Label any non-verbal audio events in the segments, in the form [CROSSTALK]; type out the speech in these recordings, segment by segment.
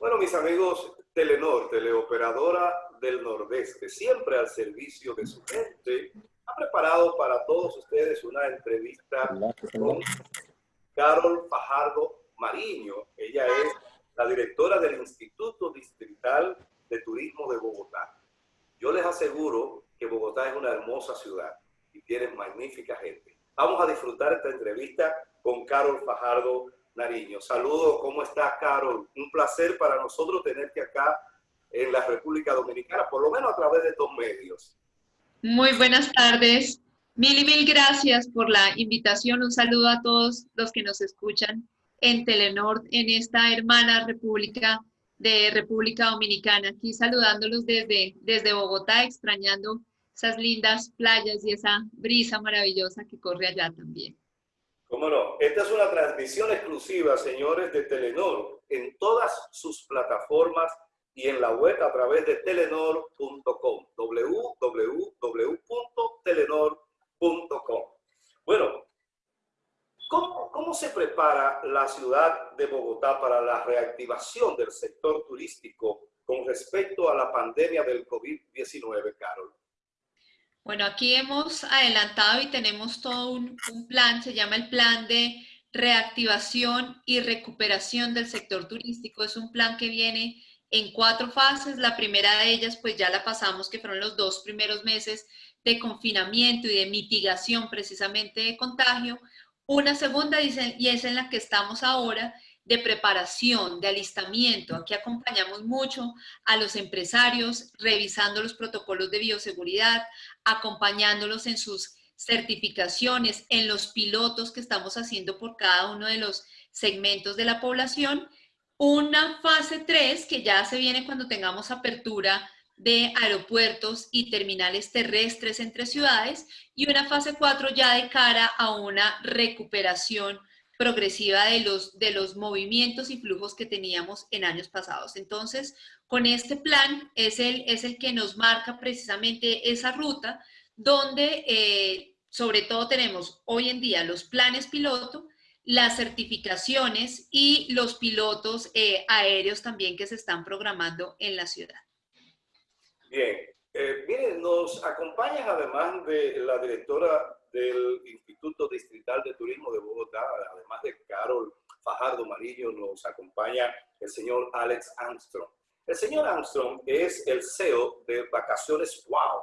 Bueno, mis amigos, Telenor, teleoperadora del Nordeste, siempre al servicio de su gente, ha preparado para todos ustedes una entrevista con Carol Fajardo Mariño. Ella es la directora del Instituto Distrital de Turismo de Bogotá. Yo les aseguro que Bogotá es una hermosa ciudad y tiene magnífica gente. Vamos a disfrutar esta entrevista con Carol Fajardo Nariño. Saludos, ¿cómo estás, Carol? Un placer para nosotros tenerte acá en la República Dominicana, por lo menos a través de estos medios. Muy buenas tardes. Mil y mil gracias por la invitación. Un saludo a todos los que nos escuchan en Telenor, en esta hermana república de República Dominicana. Aquí saludándolos desde, desde Bogotá, extrañando esas lindas playas y esa brisa maravillosa que corre allá también. Cómo no, esta es una transmisión exclusiva, señores, de Telenor, en todas sus plataformas y en la web a través de telenor.com, www.telenor.com. Bueno, ¿cómo, ¿cómo se prepara la ciudad de Bogotá para la reactivación del sector turístico con respecto a la pandemia del COVID-19, Carol? Bueno, aquí hemos adelantado y tenemos todo un, plan, se llama el Plan de Reactivación y Recuperación del Sector Turístico. Es un plan que viene en cuatro fases. La primera de ellas, pues ya la pasamos, que fueron los dos primeros meses de confinamiento y de mitigación precisamente de contagio. Una segunda, y es en la que estamos ahora, de preparación, de alistamiento. Aquí acompañamos mucho a los empresarios, revisando los protocolos de bioseguridad, acompañándolos en sus certificaciones, en los pilotos que estamos haciendo por cada uno de los segmentos de la población. Una fase 3 que ya se viene cuando tengamos apertura de aeropuertos y terminales terrestres entre ciudades y una fase 4 ya de cara a una recuperación progresiva de los, de los movimientos y flujos que teníamos en años pasados. Entonces, con este plan es el, es el que nos marca precisamente esa ruta donde eh, sobre todo tenemos hoy en día los planes piloto, las certificaciones y los pilotos eh, aéreos también que se están programando en la ciudad. Bien, eh, miren, nos acompaña además de la directora del Instituto Distrital de Turismo de Bogotá, además de Carol Fajardo Marillo, nos acompaña el señor Alex Armstrong. El señor Armstrong es el CEO de Vacaciones Wow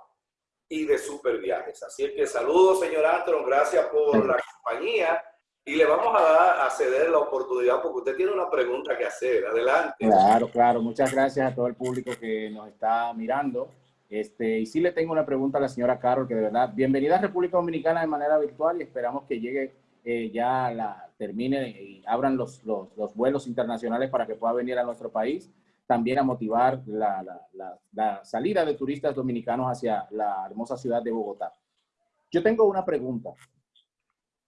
y de Super Viajes. Así que saludos, señor Armstrong, gracias por la compañía y le vamos a, dar, a ceder la oportunidad porque usted tiene una pregunta que hacer. Adelante. Claro, claro. Muchas gracias a todo el público que nos está mirando. Este, y sí le tengo una pregunta a la señora Carol, que de verdad, bienvenida a República Dominicana de manera virtual y esperamos que llegue ya, la termine y abran los, los, los, vuelos internacionales para que pueda venir a nuestro país, también a motivar la, la, la, salida de turistas dominicanos hacia la hermosa ciudad de Bogotá. Yo tengo una pregunta.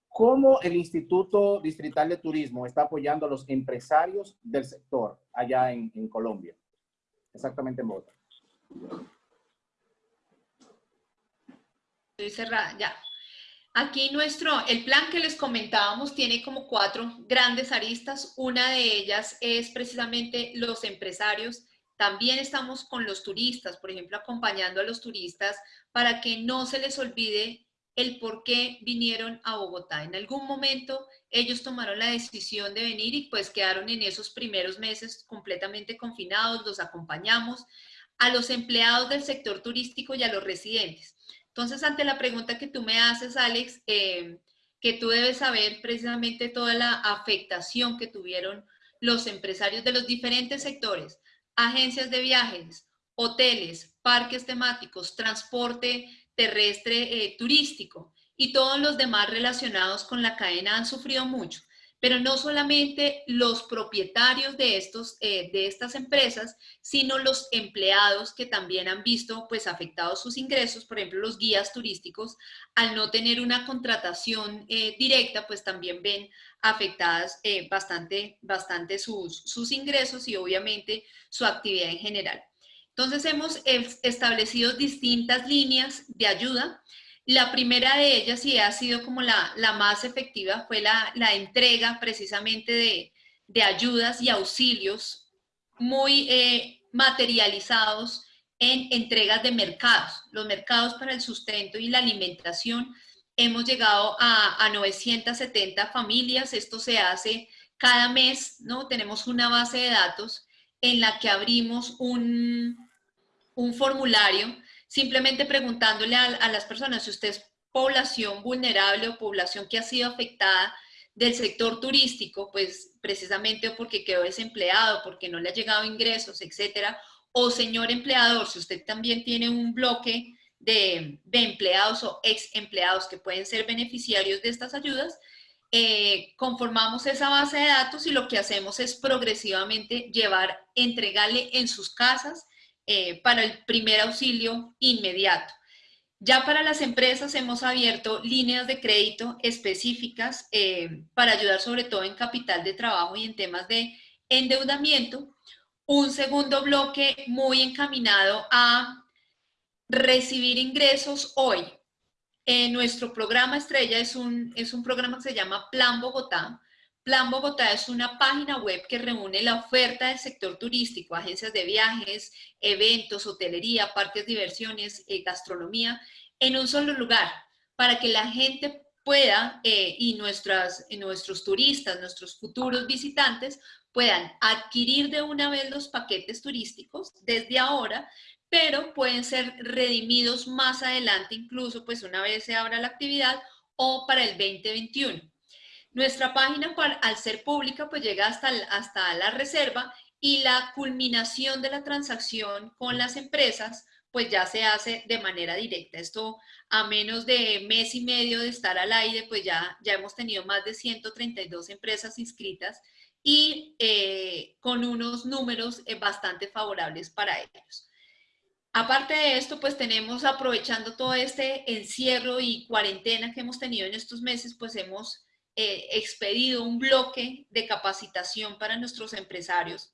¿Cómo el Instituto Distrital de Turismo está apoyando a los empresarios del sector allá en, en Colombia? Exactamente en Bogotá. Estoy cerrada, ya. Aquí nuestro, el plan que les comentábamos tiene como cuatro grandes aristas. Una de ellas es precisamente los empresarios. También estamos con los turistas, por ejemplo, acompañando a los turistas para que no se les olvide el por qué vinieron a Bogotá. En algún momento ellos tomaron la decisión de venir y pues quedaron en esos primeros meses completamente confinados, los acompañamos a los empleados del sector turístico y a los residentes. Entonces, ante la pregunta que tú me haces, Alex, eh, que tú debes saber precisamente toda la afectación que tuvieron los empresarios de los diferentes sectores, agencias de viajes, hoteles, parques temáticos, transporte terrestre eh, turístico y todos los demás relacionados con la cadena han sufrido mucho pero no solamente los propietarios de, estos, eh, de estas empresas, sino los empleados que también han visto pues afectados sus ingresos, por ejemplo los guías turísticos, al no tener una contratación eh, directa, pues también ven afectadas eh, bastante, bastante sus, sus ingresos y obviamente su actividad en general. Entonces hemos establecido distintas líneas de ayuda la primera de ellas, y ha sido como la, más efectiva, fue la, entrega precisamente de, ayudas y auxilios muy eh, materializados en entregas de mercados. Los mercados para el sustento y la alimentación hemos llegado a, a 970 familias. Esto se hace cada mes, ¿no? Tenemos una base de datos en la que abrimos un, un formulario simplemente preguntándole a, las personas si usted es población vulnerable o población que ha sido afectada del sector turístico, pues precisamente porque quedó desempleado, porque no le ha llegado ingresos, etcétera, o señor empleador, si usted también tiene un bloque de, de empleados o ex empleados que pueden ser beneficiarios de estas ayudas, eh, conformamos esa base de datos y lo que hacemos es progresivamente llevar, entregarle en sus casas eh, para el primer auxilio inmediato. Ya para las empresas hemos abierto líneas de crédito específicas eh, para ayudar sobre todo en capital de trabajo y en temas de endeudamiento. Un segundo bloque muy encaminado a recibir ingresos hoy. En nuestro programa estrella es un, es un programa que se llama Plan Bogotá. Plan Bogotá es una página web que reúne la oferta del sector turístico, agencias de viajes, eventos, hotelería, parques diversiones, eh, gastronomía, en un solo lugar, para que la gente pueda, eh, y nuestros turistas, nuestros futuros visitantes, puedan adquirir de una vez los paquetes turísticos desde ahora, pero pueden ser redimidos más adelante, incluso pues una vez se abra la actividad o para el 2021. Nuestra página, al ser pública, pues llega hasta, hasta la reserva y la culminación de la transacción con las empresas, pues ya se hace de manera directa. Esto a menos de mes y medio de estar al aire, pues ya, ya hemos tenido más de 132 empresas inscritas y eh, con unos números eh, bastante favorables para ellos. Aparte de esto, pues tenemos, aprovechando todo este encierro y cuarentena que hemos tenido en estos meses, pues hemos eh, expedido un bloque de capacitación para nuestros empresarios.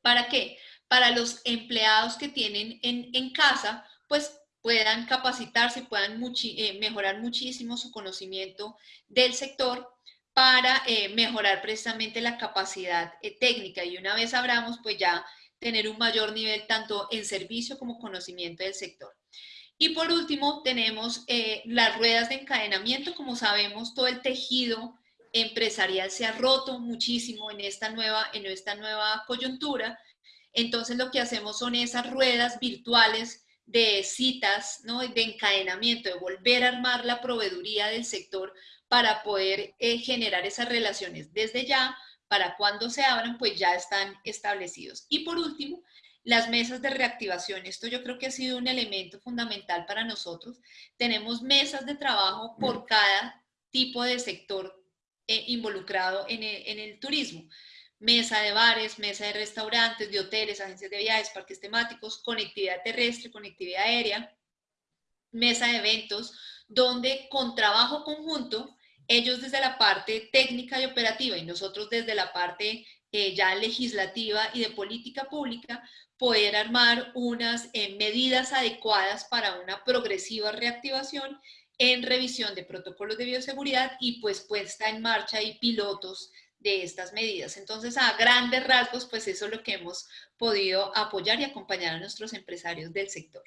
¿Para qué? Para los empleados que tienen en, casa, pues puedan capacitarse, puedan eh, mejorar muchísimo su conocimiento del sector para eh, mejorar precisamente la capacidad técnica y una vez abramos, pues ya tener un mayor nivel tanto en servicio como conocimiento del sector. Y por último, tenemos eh, las ruedas de encadenamiento. Como sabemos, todo el tejido empresarial se ha roto muchísimo en esta nueva, en esta nueva coyuntura. Entonces, lo que hacemos son esas ruedas virtuales de citas, ¿no? de encadenamiento, de volver a armar la proveeduría del sector para poder eh, generar esas relaciones desde ya, para cuando se abran, pues ya están establecidos. Y por último, las mesas de reactivación, esto yo creo que ha sido un elemento fundamental para nosotros. Tenemos mesas de trabajo por cada tipo de sector eh, involucrado en el, turismo. Mesa de bares, mesa de restaurantes, de hoteles, agencias de viajes, parques temáticos, conectividad terrestre, conectividad aérea, mesa de eventos, donde con trabajo conjunto, ellos desde la parte técnica y operativa y nosotros desde la parte eh, ya legislativa y de política pública, poder armar unas eh, medidas adecuadas para una progresiva reactivación en revisión de protocolos de bioseguridad y pues puesta en marcha y pilotos de estas medidas. Entonces, a grandes rasgos, pues eso es lo que hemos podido apoyar y acompañar a nuestros empresarios del sector.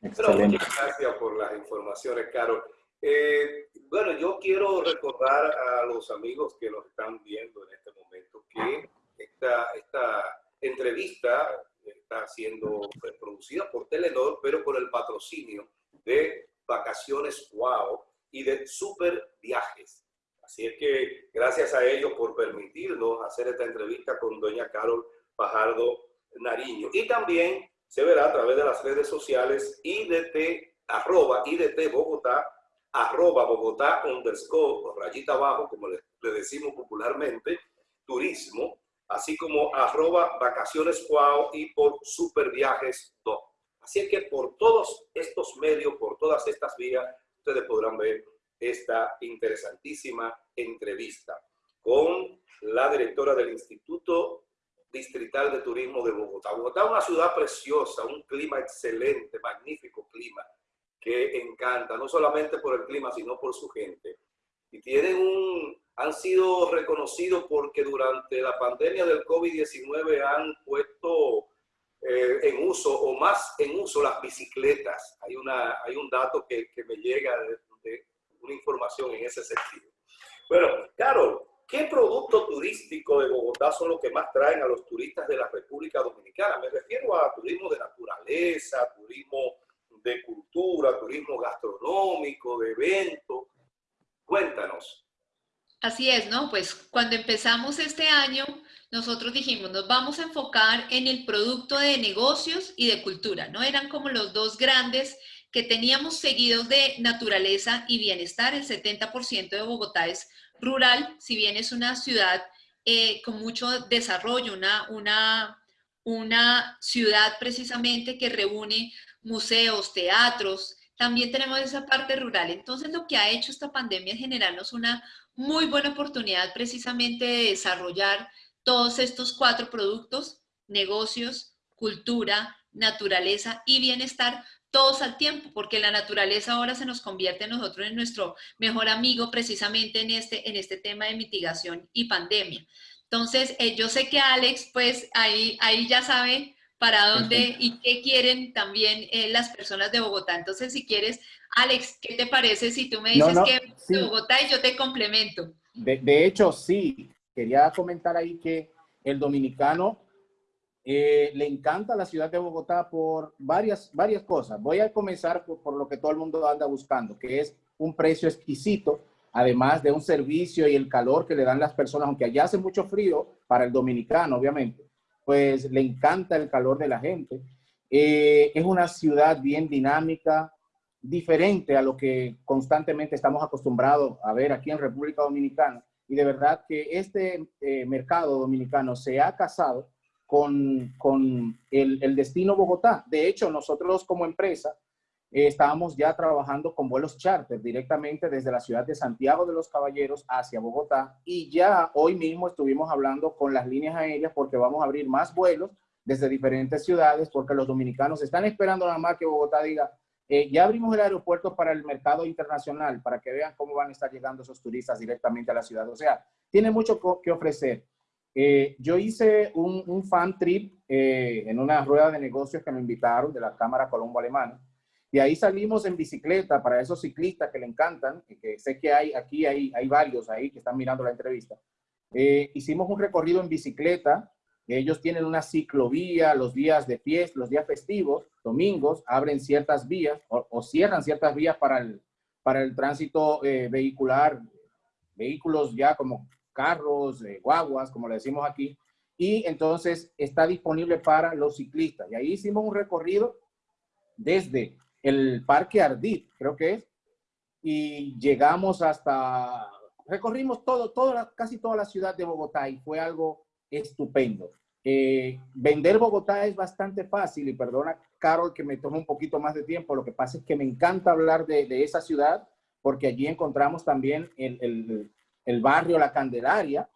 muchas gracias por las informaciones, Carol. Eh, bueno, yo quiero recordar a los amigos que nos están viendo en este momento que esta, esta entrevista está siendo pues, producida por Telenor, pero con el patrocinio de Vacaciones Wow y de Super Viajes. Así es que gracias a ellos por permitirnos hacer esta entrevista con doña Carol Pajardo Nariño. Y también se verá a través de las redes sociales IDT, arroba IDT Bogotá, arroba Bogotá underscore, rayita abajo, como le, le decimos popularmente, turismo, así como arroba vacaciones wow y por superviajes 2. Así es que por todos estos medios, por todas estas vías, ustedes podrán ver esta interesantísima entrevista con la directora del Instituto Distrital de Turismo de Bogotá. Bogotá es una ciudad preciosa, un clima excelente, magnífico clima, que encanta, no solamente por el clima, sino por su gente. Y tienen un, han sido reconocidos porque durante la pandemia del COVID-19 han puesto uso o más en uso las bicicletas. Hay, una, hay un dato que, que me llega de, una información en ese sentido. Bueno, Carol, ¿qué producto turístico de Bogotá son los que más traen a los turistas de la República Dominicana? Me refiero a turismo de naturaleza, turismo de cultura, turismo gastronómico, de eventos. Cuéntanos. Así es, ¿no? Pues cuando empezamos este año, nosotros dijimos, nos vamos a enfocar en el producto de negocios y de cultura, ¿no? Eran como los dos grandes que teníamos seguidos de naturaleza y bienestar. El 70% de Bogotá es rural, si bien es una ciudad eh, con mucho desarrollo, una, una, una ciudad precisamente que reúne museos, teatros, también tenemos esa parte rural. Entonces, lo que ha hecho esta pandemia es generarnos una muy buena oportunidad precisamente de desarrollar todos estos cuatro productos, negocios, cultura, naturaleza y bienestar, todos al tiempo, porque la naturaleza ahora se nos convierte en nosotros en nuestro mejor amigo precisamente en este, en este tema de mitigación y pandemia. Entonces, eh, yo sé que Alex, pues ahí, ahí ya sabe para dónde y qué quieren también eh, las personas de Bogotá. Entonces, si quieres, Alex, ¿qué te parece si tú me dices que de Bogotá y yo te complemento? De, hecho, sí. Quería comentar ahí que el dominicano eh, le encanta la ciudad de Bogotá por varias, varias cosas. Voy a comenzar por, por, lo que todo el mundo anda buscando, que es un precio exquisito, además de un servicio y el calor que le dan las personas, aunque allá hace mucho frío para el dominicano, obviamente, pues le encanta el calor de la gente. Eh, es una ciudad bien dinámica, diferente a lo que constantemente estamos acostumbrados a ver aquí en República Dominicana. Y de verdad que este eh, mercado dominicano se ha casado con, con el, el, destino Bogotá. De hecho, nosotros como empresa eh, estábamos ya trabajando con vuelos charter directamente desde la ciudad de Santiago de los Caballeros hacia Bogotá. Y ya hoy mismo estuvimos hablando con las líneas aéreas porque vamos a abrir más vuelos desde diferentes ciudades porque los dominicanos están esperando nada más que Bogotá diga, eh, ya abrimos el aeropuerto para el mercado internacional, para que vean cómo van a estar llegando esos turistas directamente a la ciudad. O sea, tiene mucho que ofrecer. Eh, yo hice un, fan trip eh, en una rueda de negocios que me invitaron de la Cámara Colombo Alemana. Y ahí salimos en bicicleta para esos ciclistas que le encantan, que sé que hay aquí hay, hay varios ahí que están mirando la entrevista. hicimos un recorrido en bicicleta ellos tienen una ciclovía los días de fiesta, los días festivos, domingos, abren ciertas vías o, cierran ciertas vías para el, para el tránsito eh, vehicular, vehículos ya como carros, eh, guaguas, como le decimos aquí, y entonces está disponible para los ciclistas. Y ahí hicimos un recorrido desde el Parque Ardit, creo que es, y llegamos hasta, recorrimos todo, toda, casi toda la ciudad de Bogotá y fue algo estupendo. Eh, vender Bogotá es bastante fácil y perdona, Carol, que me tome un poquito más de tiempo. Lo que pasa es que me encanta hablar de, esa ciudad porque allí encontramos también el, el, barrio La Candelaria,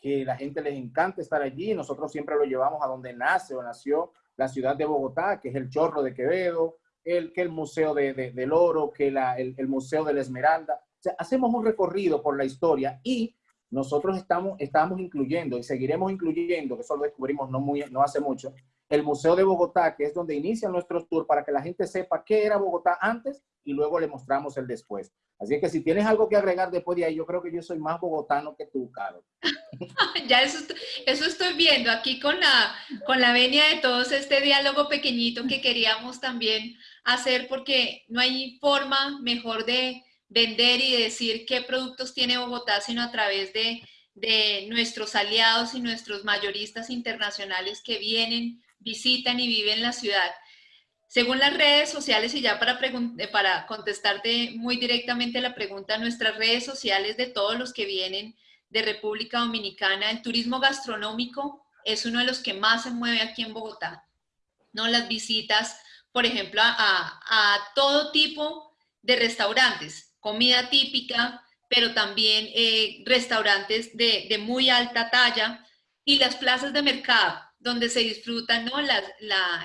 que la gente les encanta estar allí. Nosotros siempre lo llevamos a donde nace o nació la ciudad de Bogotá, que es el Chorro de Quevedo, el, que el Museo de, del Oro, que la, el, el Museo de la Esmeralda. O hacemos un recorrido por la historia y nosotros estamos, estamos incluyendo y seguiremos incluyendo, que eso lo descubrimos no, muy, no hace mucho, el Museo de Bogotá, que es donde inicia nuestro tour para que la gente sepa qué era Bogotá antes y luego le mostramos el después. Así que si tienes algo que agregar después de ahí, yo creo que yo soy más bogotano que tú, Caro. [LAUGHS] ya eso, eso estoy viendo aquí con la, con la venia de todos este diálogo pequeñito que queríamos también hacer porque no hay forma mejor de vender y decir qué productos tiene Bogotá, sino a través de, nuestros aliados y nuestros mayoristas internacionales que vienen, visitan y viven la ciudad. Según las redes sociales, y ya para, eh, para contestarte muy directamente la pregunta, nuestras redes sociales de todos los que vienen de República Dominicana, el turismo gastronómico es uno de los que más se mueve aquí en Bogotá. ¿no? Las visitas, por ejemplo, a, todo tipo de restaurantes, comida típica, pero también eh, restaurantes de, muy alta talla y las plazas de mercado, donde se disfrutan ¿no? las,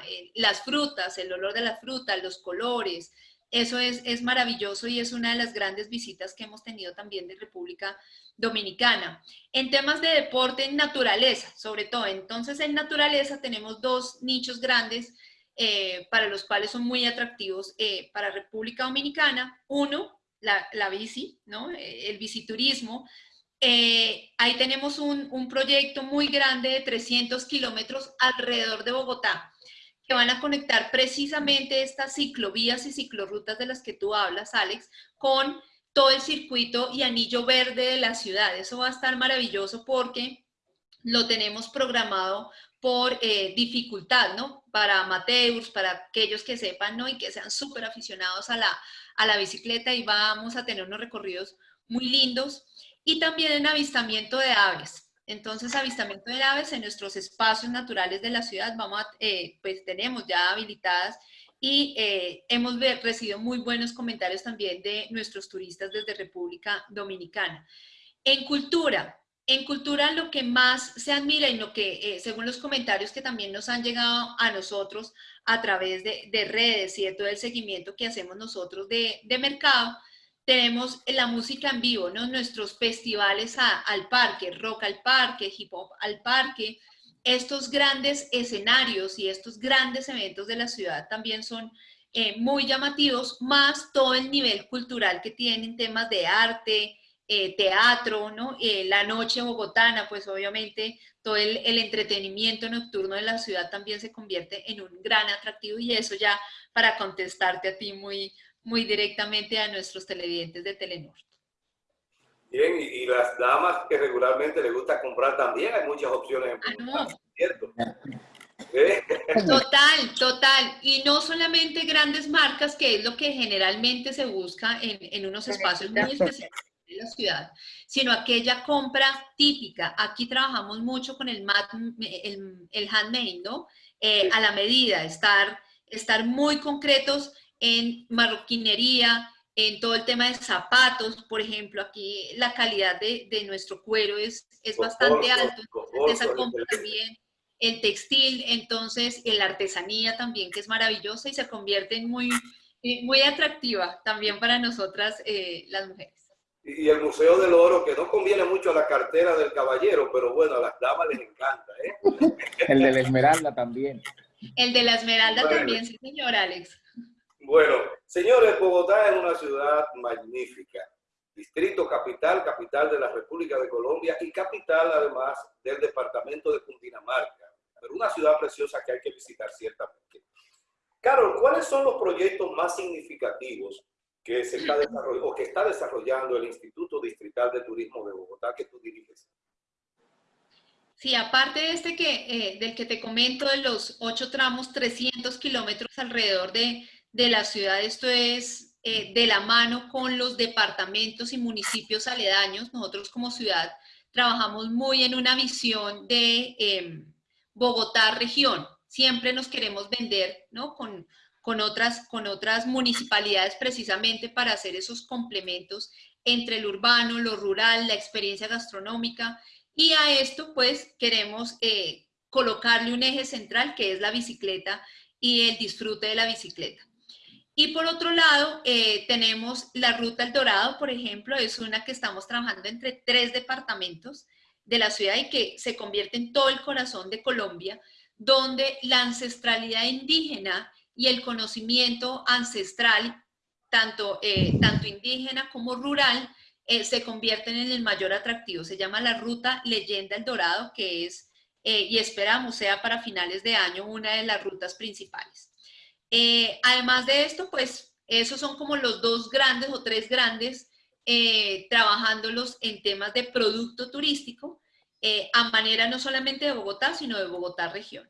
eh, las frutas, el olor de las frutas, los colores. Eso es, es maravilloso y es una de las grandes visitas que hemos tenido también de República Dominicana. En temas de deporte en naturaleza, sobre todo. Entonces, en naturaleza tenemos dos nichos grandes eh, para los cuales son muy atractivos eh, para República Dominicana. Uno, la, la bici, ¿no? el biciturismo. Ahí tenemos un, un proyecto muy grande de 300 kilómetros alrededor de Bogotá que van a conectar precisamente estas ciclovías y ciclorrutas de las que tú hablas, Alex, con todo el circuito y anillo verde de la ciudad. Eso va a estar maravilloso porque lo tenemos programado por eh, dificultad, ¿no? Para amateurs, para aquellos que sepan, ¿no? Y que sean súper aficionados a la, a la bicicleta y vamos a tener unos recorridos muy lindos. Y también en avistamiento de aves. Entonces, avistamiento de aves en nuestros espacios naturales de la ciudad, vamos eh, pues tenemos ya habilitadas y eh, hemos recibido muy buenos comentarios también de nuestros turistas desde República Dominicana. En cultura, en cultura lo que más se admira y lo que, eh, según los comentarios que también nos han llegado a nosotros a través de, redes y de todo el seguimiento que hacemos nosotros de, de mercado, tenemos la música en vivo. Nuestros festivales al parque, rock al parque, hip hop al parque. Estos grandes escenarios y estos grandes eventos de la ciudad también son eh, muy llamativos, más todo el nivel cultural que tienen temas de arte, eh, teatro. Eh, la noche bogotana, pues obviamente todo el, entretenimiento nocturno de la ciudad también se convierte en un gran atractivo y eso ya para contestarte a ti muy, muy directamente a nuestros televidentes de Telenor. Bien, y, las damas que regularmente les gusta comprar también, hay muchas opciones en ah, ¿cierto? Total, total. Y no solamente grandes marcas, que es lo que generalmente se busca en, en unos espacios muy especiales de la ciudad, sino aquella compra típica. Aquí trabajamos mucho con el, mat, el, el handmade, ¿no? Eh, a la medida, estar, estar muy concretos en marroquinería, en todo el tema de zapatos, por ejemplo, aquí la calidad de, de nuestro cuero es, es bastante alto, entonces esa compra también, el textil, entonces la artesanía también, que es maravillosa y se convierte en muy, eh, muy atractiva también para nosotras eh, las mujeres. Y el Museo del Oro, que no conviene mucho a la cartera del caballero, pero bueno, a las damas les encanta. ¿eh? el de la Esmeralda también. El de la Esmeralda también, sí señor Alex. Bueno, señores, Bogotá es una ciudad magnífica. Distrito capital, capital de la República de Colombia y capital además del departamento de Cundinamarca. Pero una ciudad preciosa que hay que visitar ciertamente. Carol, ¿cuáles son los proyectos más significativos que se está desarrollando o que está desarrollando el Instituto Distrital de Turismo de Bogotá que tú diriges? Sí, aparte de este que, eh, del que te comento de los ocho tramos, 300 kilómetros alrededor de, de la ciudad. Esto es eh, de la mano con los departamentos y municipios aledaños. Nosotros como ciudad trabajamos muy en una visión de em, Bogotá región. Siempre nos queremos vender ¿no? con, con, otras, con otras municipalidades precisamente para hacer esos complementos entre el urbano, lo rural, la experiencia gastronómica. Y a esto pues queremos eh, colocarle un eje central que es la bicicleta y el disfrute de la bicicleta. Y por otro lado, eh, tenemos la Ruta El Dorado, por ejemplo, es una que estamos trabajando entre tres departamentos de la ciudad y que se convierte en todo el corazón de Colombia, donde la ancestralidad indígena y el conocimiento ancestral, tanto, eh, tanto indígena como rural, eh, se convierten en el mayor atractivo. Se llama la Ruta Leyenda El Dorado, que es, y esperamos sea para finales de año, una de las rutas principales. Eh, además de esto, pues esos son como los dos grandes o tres grandes, eh, trabajándolos en temas de producto turístico, eh, a manera no solamente de Bogotá, sino de Bogotá región.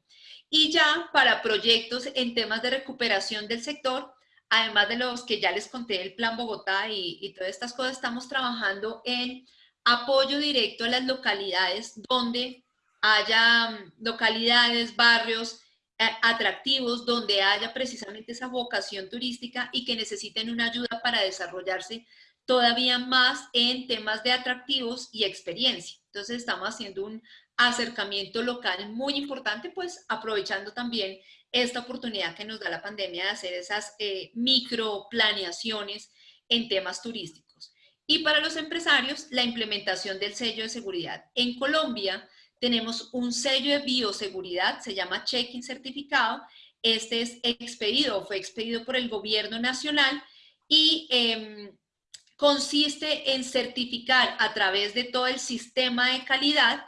Y ya para proyectos en temas de recuperación del sector, además de los que ya les conté, el Plan Bogotá y, y todas estas cosas, estamos trabajando en apoyo directo a las localidades donde haya mm, localidades, barrios, atractivos donde haya precisamente esa vocación turística y que necesiten una ayuda para desarrollarse todavía más en temas de atractivos y experiencia. Entonces estamos haciendo un acercamiento local muy importante, pues aprovechando también esta oportunidad que nos da la pandemia de hacer esas eh, micro planeaciones en temas turísticos. Y para los empresarios, la implementación del sello de seguridad. En Colombia, tenemos un sello de bioseguridad, se llama check-in certificado, Este es expedido, fue expedido por el gobierno nacional y em, consiste en certificar a través de todo el sistema de calidad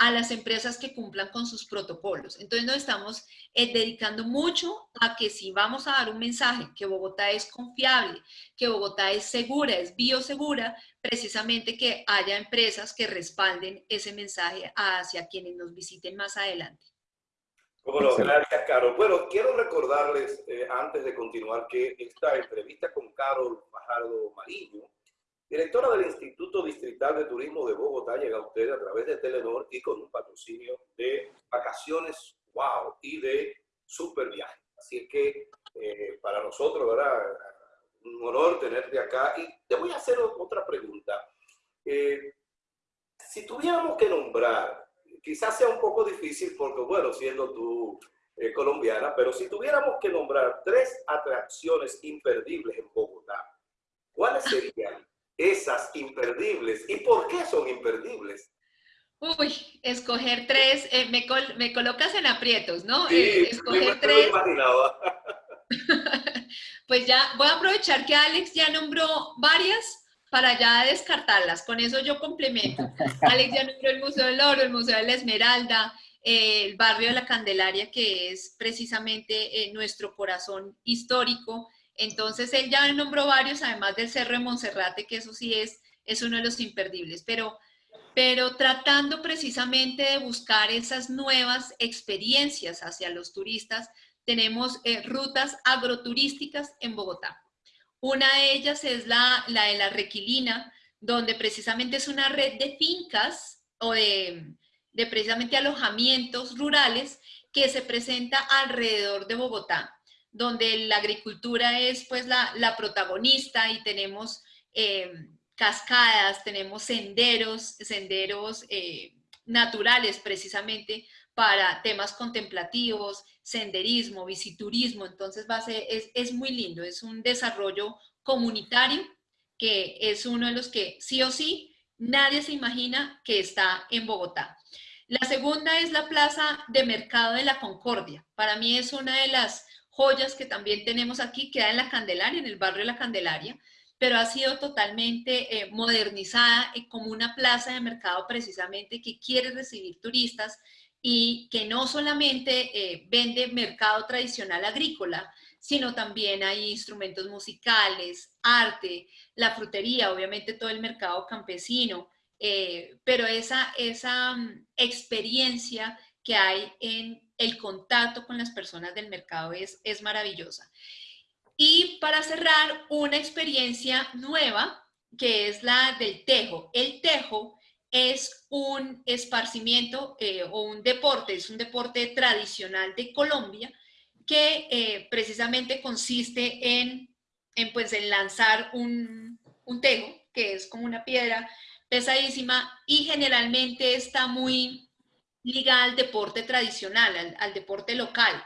a las empresas que cumplan con sus protocolos. Entonces nos estamos eh, dedicando mucho a que si vamos a dar un mensaje que Bogotá es confiable, que Bogotá es segura, es biosegura, precisamente que haya empresas que respalden ese mensaje hacia quienes nos visiten más adelante. Bueno, gracias, Carol. Bueno, quiero recordarles, eh, antes de continuar, que esta entrevista con Carol Fajardo Mariño Directora del Instituto Distrital de Turismo de Bogotá llega a usted a través de Telenor y con un patrocinio de vacaciones wow y de super viaje. Así es que eh, para nosotros, ¿verdad? Un honor tenerte acá. Y te voy a hacer otra pregunta. Eh, si tuviéramos que nombrar, quizás sea un poco difícil porque, bueno, siendo tú eh, colombiana, pero si tuviéramos que nombrar tres atracciones imperdibles en Bogotá, ¿cuáles serían? Esas imperdibles. ¿Y por qué son imperdibles? Uy, escoger tres, eh, me, me, colocas en aprietos, ¿no? Sí, eh, escoger tres. [LAUGHS] Pues ya voy a aprovechar que Alex ya nombró varias para ya descartarlas. Con eso yo complemento. Alex ya nombró el Museo del Oro, el Museo de la Esmeralda, eh, el barrio de la Candelaria, que es precisamente nuestro corazón histórico. Entonces, él ya nombró varios, además del Cerro de Monserrate, que eso sí es, es uno de los imperdibles, pero, pero tratando precisamente de buscar esas nuevas experiencias hacia los turistas, tenemos eh, rutas agroturísticas en Bogotá. Una de ellas es la, la de la Requilina, donde precisamente es una red de fincas o de, de precisamente alojamientos rurales que se presenta alrededor de Bogotá donde la agricultura es pues la, protagonista y tenemos eh, cascadas, tenemos senderos, senderos eh, naturales precisamente para temas contemplativos, senderismo, visiturismo, entonces va a ser, es, es muy lindo, es un desarrollo comunitario que es uno de los que sí o sí nadie se imagina que está en Bogotá. La segunda es la Plaza de Mercado de la Concordia. Para mí es una de las joyas que también tenemos aquí, queda en la Candelaria, en el barrio de la Candelaria, pero ha sido totalmente eh, modernizada eh, como una plaza de mercado precisamente que quiere recibir turistas y que no solamente eh, vende mercado tradicional agrícola, sino también hay instrumentos musicales, arte, la frutería, obviamente todo el mercado campesino, pero esa, esa mm, experiencia que hay en el contacto con las personas del mercado es, es maravillosa. Y para cerrar, una experiencia nueva que es la del tejo. El tejo es un esparcimiento eh, o un deporte, es un deporte tradicional de Colombia que eh, precisamente consiste en, en, pues, en lanzar un, un tejo, que es como una piedra pesadísima y generalmente está muy ligada al deporte tradicional, al, deporte local.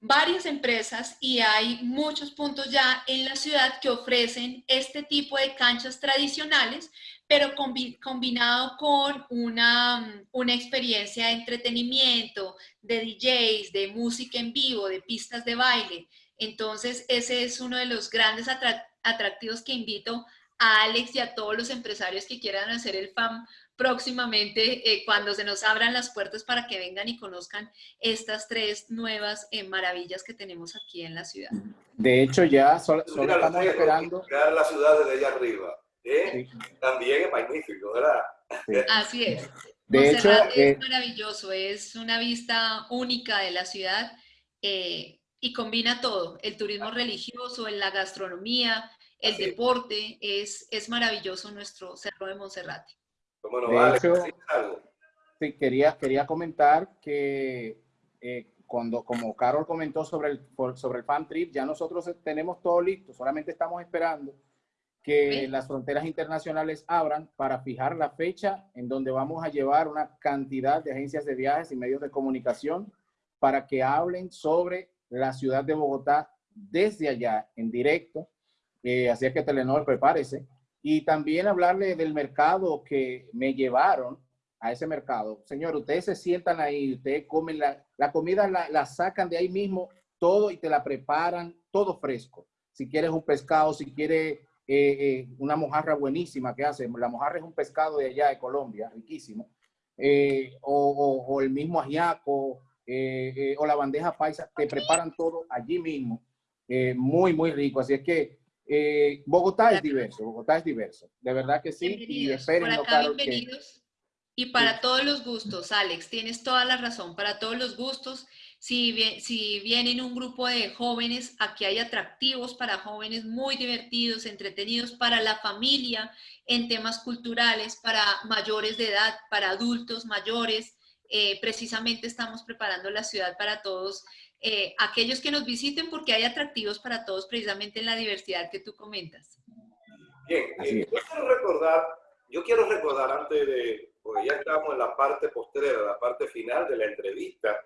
Varias empresas y hay muchos puntos ya en la ciudad que ofrecen este tipo de canchas tradicionales, pero combinado con una, una experiencia de entretenimiento, de DJs, de música en vivo, de pistas de baile. Entonces, ese es uno de los grandes atractivos que invito a Alex y a todos los empresarios que quieran hacer el FAM próximamente eh, cuando se nos abran las puertas para que vengan y conozcan estas tres nuevas eh, maravillas que tenemos aquí en la ciudad. De hecho, ya solo, estamos esperando... La ciudad desde allá arriba. ¿eh? También es magnífico, ¿verdad? Así es. De hecho, es maravilloso, es una vista única de la ciudad y combina todo, el turismo religioso, la gastronomía, el deporte, es, es maravilloso nuestro Cerro de Monserrate. De hecho, sí, quería, quería comentar que eh, cuando, como Carol comentó sobre el, sobre el fan trip, ya nosotros tenemos todo listo, solamente estamos esperando que las fronteras internacionales abran para fijar la fecha en donde vamos a llevar una cantidad de agencias de viajes y medios de comunicación para que hablen sobre la ciudad de Bogotá desde allá, en directo. Eh, así es que Telenor, prepárese y también hablarle del mercado que me llevaron a ese mercado. Señor, ustedes se sientan ahí, ustedes comen la, La comida la, la sacan de ahí mismo todo y te la preparan todo fresco. Si quieres un pescado, si quieres eh, eh, una mojarra buenísima que hacen. La mojarra es un pescado de allá de Colombia, riquísimo. Eh, o, el mismo ajiaco, o la bandeja paisa, te preparan todo allí mismo. muy, muy rico. Así es que Bogotá es diverso, Bogotá es diverso. De verdad que sí. Y esperen, bienvenidos. Y para todos los gustos, Alex, tienes toda la razón, para todos los gustos. Si, si vienen un grupo de jóvenes, aquí hay atractivos para jóvenes muy divertidos, entretenidos, para la familia, en temas culturales, para mayores de edad, para adultos mayores. Eh, precisamente estamos preparando la ciudad para todos eh, aquellos que nos visiten porque hay atractivos para todos precisamente en la diversidad que tú comentas. Bien, eh, yo quiero recordar, yo quiero recordar antes de, porque ya estamos en la parte postrera, la parte final de la entrevista,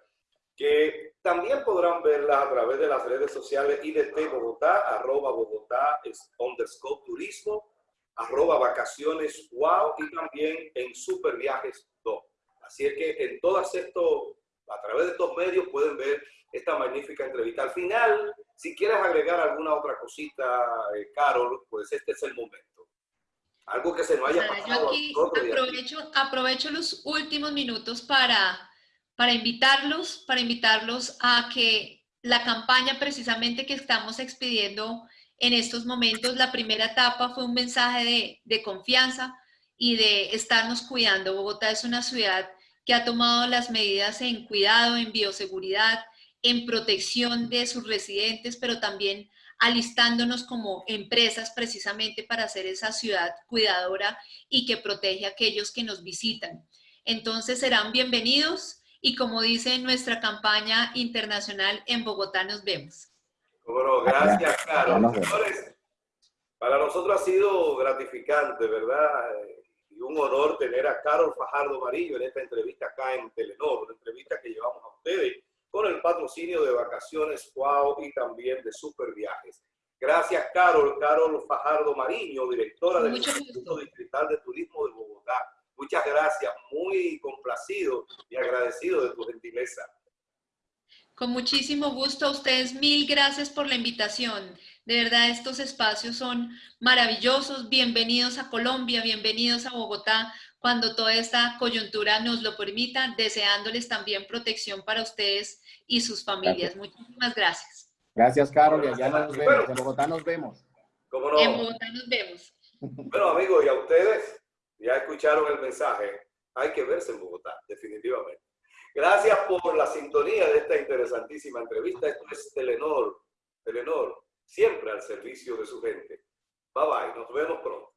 que también podrán verla a través de las redes sociales IDT Bogotá, arroba Bogotá underscore turismo, arroba vacaciones wow y también en Super Viajes 2. Así es que en todas estos, a través de estos medios pueden ver esta magnífica entrevista. Al final, si quieres agregar alguna otra cosita, eh, Carol, pues este es el momento. Algo que se nos haya pasado. Yo aquí aprovecho, aprovecho los últimos minutos para para invitarlos, para invitarlos a que la campaña precisamente que estamos expidiendo en estos momentos, la primera etapa fue un mensaje de, de confianza y de estarnos cuidando. Bogotá es una ciudad que ha tomado las medidas en cuidado, en bioseguridad, en protección de sus residentes, pero también alistándonos como empresas precisamente para ser esa ciudad cuidadora y que protege a aquellos que nos visitan. Entonces serán bienvenidos y como dice nuestra campaña internacional, en Bogotá nos vemos. Bueno, gracias, Carol. para nosotros ha sido gratificante, ¿verdad? Y un honor tener a Carol Fajardo Marillo en esta entrevista acá en Telenor, una entrevista que llevamos a ustedes con el patrocinio de Vacaciones Wow y también de Super Viajes. Gracias, Carol. Carol Fajardo Mariño, directora del Instituto Distrital de Turismo de Bogotá. Muchas gracias, muy complacido y agradecido de tu gentileza. Con muchísimo gusto a ustedes, mil gracias por la invitación. De verdad, estos espacios son maravillosos. Bienvenidos a Colombia, bienvenidos a Bogotá, cuando toda esta coyuntura nos lo permita, deseándoles también protección para ustedes y sus familias. Muchísimas gracias. Gracias, Carol, y allá nos vemos. En Bogotá nos vemos. ¿Cómo no? En Bogotá nos vemos. [LAUGHS] Bueno, amigos, y a ustedes, ya escucharon el mensaje, hay que verse en Bogotá, definitivamente. Gracias por la sintonía de esta interesantísima entrevista. Esto es Telenor, Telenor, siempre al servicio de su gente. Bye bye, nos vemos pronto.